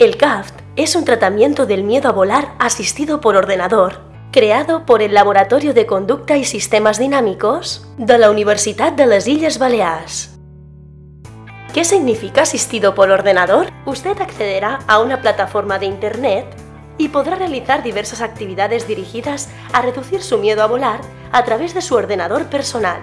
El CAFT es un tratamiento del miedo a volar asistido por ordenador, creado por el Laboratorio de Conducta y Sistemas Dinámicos de la Universitat de las Illes Balears. ¿Qué significa asistido por ordenador? Usted accederá a una plataforma de Internet y podrá realizar diversas actividades dirigidas a reducir su miedo a volar a través de su ordenador personal.